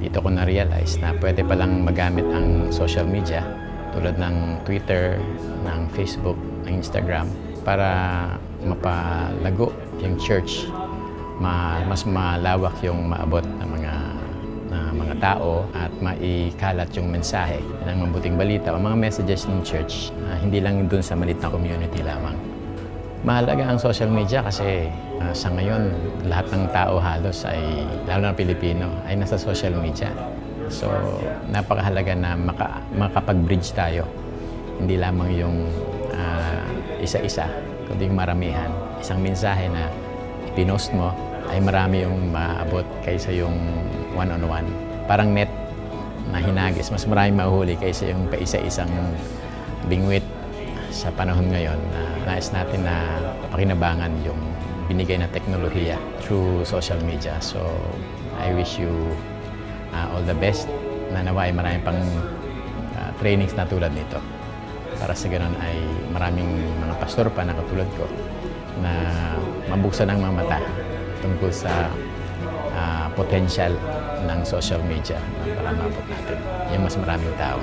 dito ko na-realize na pwede palang magamit ang social media tulad ng Twitter, ng Facebook, ng Instagram para mapalago yung church, ma- mas malawak yung maabot ng mga na mga tao at maikalat yung mensahe ng mabuting balita o mga messages ng church na hindi lang dun sa maliit na community lamang. Mahalaga ang social media kasi ah, sa ngayon lahat ng tao halos ay, lalo na Pilipino, ay nasa social media. So napakahalaga na maka, makapag-bridge tayo. Hindi lamang yung ah, isa-isa, kundi yung maramihan. Isang mensahe na ipinost mo ay marami yung maabot kaysa yung one-on-one. Parang net na hinagis, mas marami mahuhuli kaysa yung paisa-isang bingwit sa panahon ngayon na nais natin na pakinabangan yung binigay na teknolohiya through social media. So, I wish you uh, all the best na nawa ay marami pang uh, trainings na tulad nito. Para sa ganun ay maraming mga pastor pa na katulad ko na mabuksan ang mga mata tungkol sa ah, potential ng social media para maabot natin yung mas maraming tao.